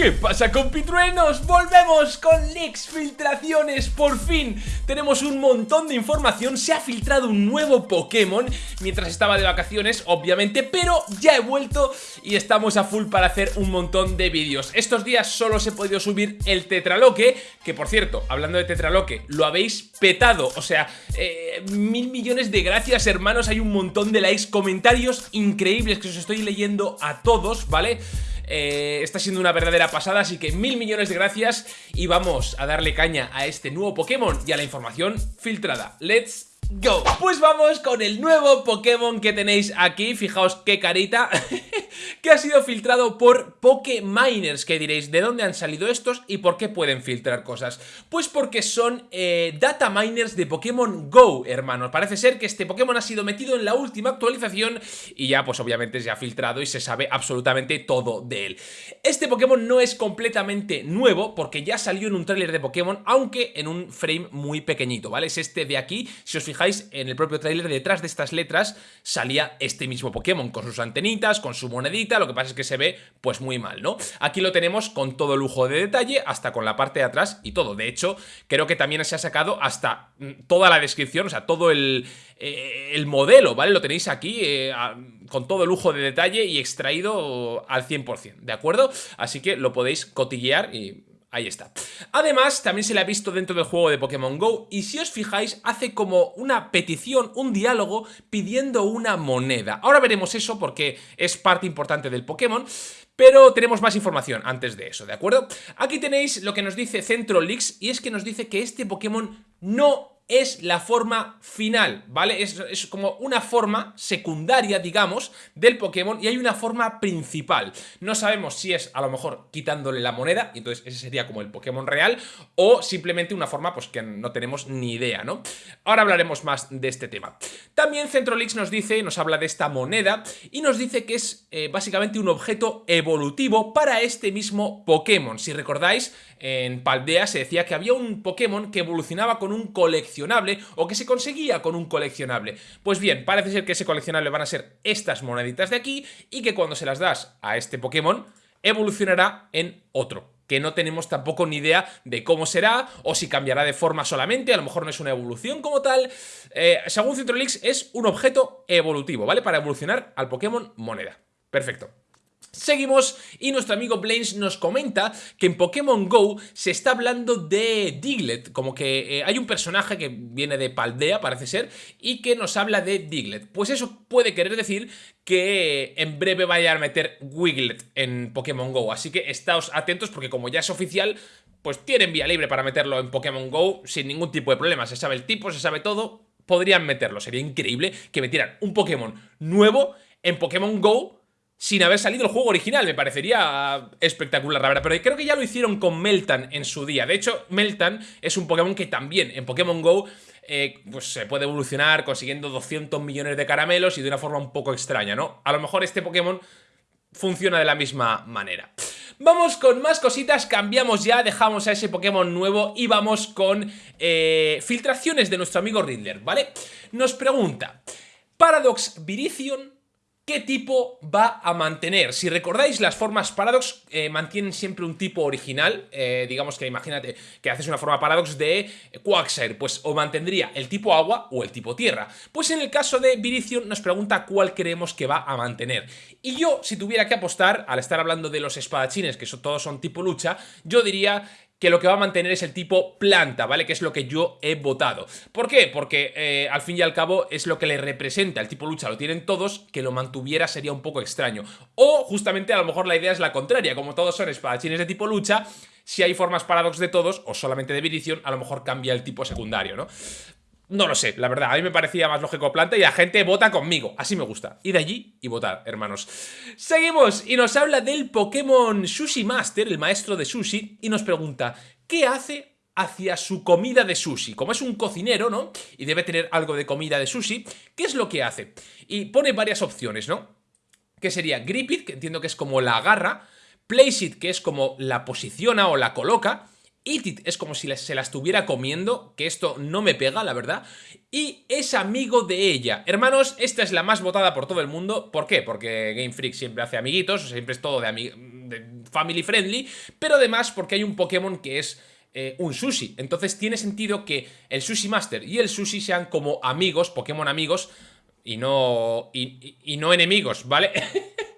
¿Qué pasa compitruenos? Volvemos con leaks, filtraciones, por fin. Tenemos un montón de información, se ha filtrado un nuevo Pokémon Mientras estaba de vacaciones, obviamente, pero ya he vuelto Y estamos a full para hacer un montón de vídeos. Estos días solo se ha podido subir el Tetraloque Que por cierto, hablando de Tetraloque, lo habéis petado. O sea, eh, mil millones de gracias hermanos. Hay un montón de likes, comentarios increíbles que os estoy leyendo a todos, ¿vale? Eh, está siendo una verdadera pasada, así que mil millones de gracias y vamos a darle caña a este nuevo Pokémon y a la información filtrada. ¡Let's go. Pues vamos con el nuevo Pokémon que tenéis aquí, fijaos qué carita, que ha sido filtrado por Pokéminers, que diréis, ¿de dónde han salido estos y por qué pueden filtrar cosas? Pues porque son eh, data miners de Pokémon GO, hermanos. Parece ser que este Pokémon ha sido metido en la última actualización y ya pues obviamente se ha filtrado y se sabe absolutamente todo de él. Este Pokémon no es completamente nuevo porque ya salió en un tráiler de Pokémon, aunque en un frame muy pequeñito, ¿vale? Es este de aquí, si os fijáis en el propio tráiler, detrás de estas letras salía este mismo Pokémon, con sus antenitas, con su lo que pasa es que se ve pues muy mal, ¿no? Aquí lo tenemos con todo lujo de detalle, hasta con la parte de atrás y todo. De hecho, creo que también se ha sacado hasta mm, toda la descripción, o sea, todo el, eh, el modelo, ¿vale? Lo tenéis aquí eh, con todo lujo de detalle y extraído al 100%, ¿de acuerdo? Así que lo podéis cotillear y Ahí está. Además, también se le ha visto dentro del juego de Pokémon GO y si os fijáis, hace como una petición, un diálogo pidiendo una moneda. Ahora veremos eso porque es parte importante del Pokémon, pero tenemos más información antes de eso, ¿de acuerdo? Aquí tenéis lo que nos dice Centro Leaks y es que nos dice que este Pokémon no es la forma final, ¿vale? Es, como una forma secundaria, digamos, del Pokémon y hay una forma principal. No sabemos si es a lo mejor quitándole la moneda, y entonces ese sería como el Pokémon real, o simplemente una forma pues que no tenemos ni idea, ¿no? Ahora hablaremos más de este tema. También Centrolix nos dice, nos habla de esta moneda y nos dice que es eh, básicamente un objeto evolutivo para este mismo Pokémon. Si recordáis, en Paldea se decía que había un Pokémon que evolucionaba con un coleccionador o que se conseguía con un coleccionable. Pues bien, parece ser que ese coleccionable van a ser estas moneditas de aquí y que cuando se las das a este Pokémon evolucionará en otro que no tenemos tampoco ni idea de cómo será o si cambiará de forma solamente, a lo mejor no es una evolución como tal. Eh, según Citrolix es un objeto evolutivo, ¿vale? Para evolucionar al Pokémon moneda. Perfecto. Seguimos y nuestro amigo Blaines nos comenta que en Pokémon GO se está hablando de Diglett, como que eh, hay un personaje que viene de Paldea, parece ser, y que nos habla de Diglett. Pues eso puede querer decir que en breve vaya a meter Wiglet en Pokémon GO, así que estáos atentos porque como ya es oficial, pues tienen vía libre para meterlo en Pokémon GO sin ningún tipo de problema, se sabe el tipo, se sabe todo, podrían meterlo, sería increíble que metieran un Pokémon nuevo en Pokémon GO sin haber salido el juego original. Me parecería espectacular, la verdad. Pero creo que ya lo hicieron con Meltan en su día. De hecho, Meltan es un Pokémon que también en Pokémon GO eh, pues se puede evolucionar consiguiendo 200 millones de caramelos y de una forma un poco extraña, ¿no? A lo mejor este Pokémon funciona de la misma manera. Vamos con más cositas, cambiamos ya, dejamos a ese Pokémon nuevo y vamos con eh, filtraciones de nuestro amigo Riddler, ¿vale? Nos pregunta, ¿Paradox Virizion ¿Qué tipo va a mantener? Si recordáis, las formas Paradox eh, mantienen siempre un tipo original. Eh, digamos que imagínate que haces una forma Paradox de Quagsire, pues o mantendría el tipo agua o el tipo tierra. Pues en el caso de Virizion nos pregunta cuál creemos que va a mantener. Y yo, si tuviera que apostar, al estar hablando de los espadachines, que todos son tipo lucha, yo diría que lo que va a mantener es el tipo planta, ¿vale? Que es lo que yo he votado. ¿Por qué? Porque eh, al fin y al cabo es lo que le representa. El tipo lucha lo tienen todos, que lo mantuviera sería un poco extraño. O justamente a lo mejor la idea es la contraria, como todos son espadachines de tipo lucha, si hay formas paradox de todos o solamente de Viridion, a lo mejor cambia el tipo secundario, ¿no? No lo sé, la verdad, a mí me parecía más lógico planta y la gente vota conmigo, así me gusta. Ir allí y votar, hermanos. Seguimos y nos habla del Pokémon Sushi Master, el maestro de sushi, y nos pregunta, ¿qué hace hacia su comida de sushi? Como es un cocinero, ¿no? Y debe tener algo de comida de sushi, ¿qué es lo que hace? Y pone varias opciones, ¿no? Que sería Grip It, que entiendo que es como la agarra, Place It, que es como la posiciona o la coloca, Itit es como si se la estuviera comiendo, que esto no me pega, la verdad. Y es amigo de ella. Hermanos, esta es la más votada por todo el mundo. ¿Por qué? Porque Game Freak siempre hace amiguitos, siempre es todo de, de family friendly, pero además porque hay un Pokémon que es... Eh, un sushi. Entonces tiene sentido que el Sushi Master y el sushi sean como amigos, Pokémon amigos, y no, y no enemigos, ¿vale?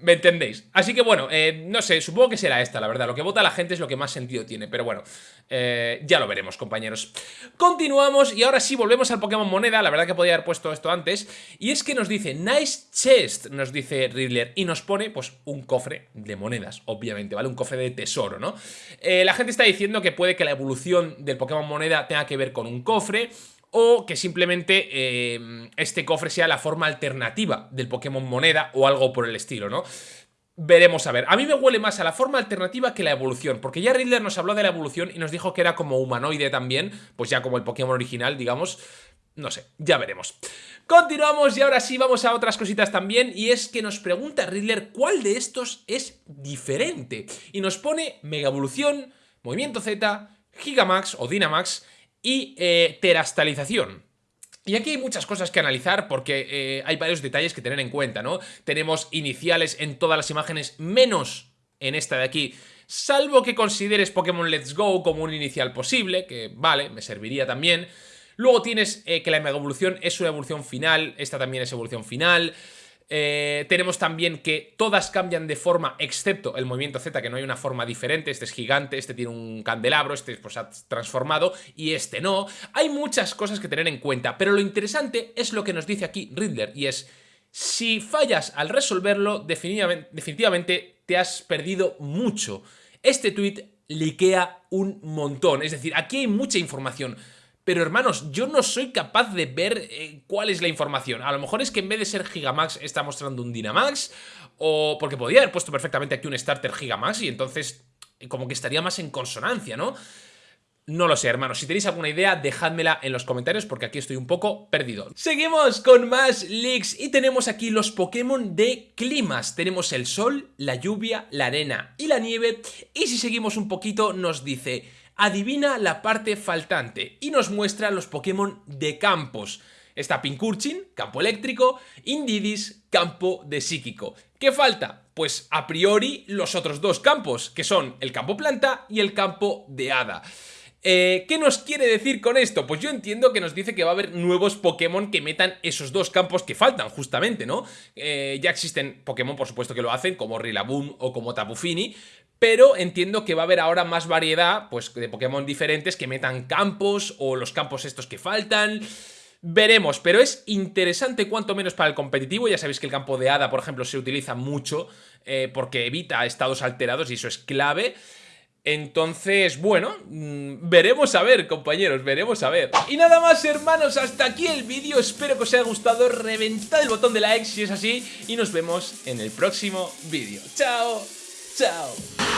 ¿Me entendéis? Así que bueno, eh, no sé, supongo que será esta, la verdad. Lo que vota la gente es lo que más sentido tiene, pero bueno, eh, ya lo veremos, compañeros. Continuamos y ahora sí volvemos al Pokémon Moneda, la verdad que podía haber puesto esto antes. Y es que nos dice, nice chest, nos dice Riddler, y nos pone, pues, un cofre de monedas, obviamente, ¿vale? Un cofre de tesoro, ¿no? Eh, la gente está diciendo que puede que la evolución del Pokémon Moneda tenga que ver con un cofre o que simplemente eh, este cofre sea la forma alternativa del Pokémon Moneda o algo por el estilo, ¿no? Veremos a ver. A mí me huele más a la forma alternativa que la evolución, porque ya Riddler nos habló de la evolución y nos dijo que era como humanoide también, pues ya como el Pokémon original, digamos. No sé, ya veremos. Continuamos y ahora sí vamos a otras cositas también y es que nos pregunta Riddler cuál de estos es diferente. Y nos pone Mega Evolución, Movimiento Z, Gigamax o Dynamax y eh, terastalización. Y aquí hay muchas cosas que analizar porque eh, hay varios detalles que tener en cuenta, ¿no? Tenemos iniciales en todas las imágenes, menos en esta de aquí, salvo que consideres Pokémon Let's Go como un inicial posible, que vale, me serviría también. Luego tienes eh, que la Mega Evolución es una evolución final, esta también es evolución final. Eh, tenemos también que todas cambian de forma, excepto el movimiento Z, que no hay una forma diferente. Este es gigante, este tiene un candelabro, este pues, ha transformado y este no. Hay muchas cosas que tener en cuenta, pero lo interesante es lo que nos dice aquí Riddler, y es... Si fallas al resolverlo, definitivamente, definitivamente te has perdido mucho. Este tweet liquea un montón, es decir, aquí hay mucha información. Pero hermanos, yo no soy capaz de ver eh, cuál es la información. A lo mejor es que en vez de ser Gigamax está mostrando un Dynamax. O porque podría haber puesto perfectamente aquí un Starter Gigamax y entonces como que estaría más en consonancia, ¿no? No lo sé, hermanos. Si tenéis alguna idea, dejádmela en los comentarios porque aquí estoy un poco perdido. Seguimos con más leaks y tenemos aquí los Pokémon de climas. Tenemos el sol, la lluvia, la arena y la nieve. Y si seguimos un poquito, nos dice adivina la parte faltante y nos muestra los Pokémon de campos. Está Pinkurchin, campo eléctrico, Indidis, campo de psíquico. ¿Qué falta? Pues a priori los otros dos campos, que son el campo planta y el campo de hada. Eh, ¿Qué nos quiere decir con esto? Pues yo entiendo que nos dice que va a haber nuevos Pokémon que metan esos dos campos que faltan, justamente, ¿no? Eh, ya existen Pokémon, por supuesto, que lo hacen, como Rillaboom o como Tapu Fini, pero entiendo que va a haber ahora más variedad pues, de Pokémon diferentes que metan campos o los campos estos que faltan... Veremos, pero es interesante cuanto menos para el competitivo, ya sabéis que el campo de hada, por ejemplo, se utiliza mucho eh, porque evita estados alterados y eso es clave. Entonces, bueno, mm, veremos a ver, compañeros, veremos a ver. Y nada más, hermanos, hasta aquí el vídeo. Espero que os haya gustado. Reventad el botón de like si es así. Y nos vemos en el próximo vídeo. ¡Chao! out.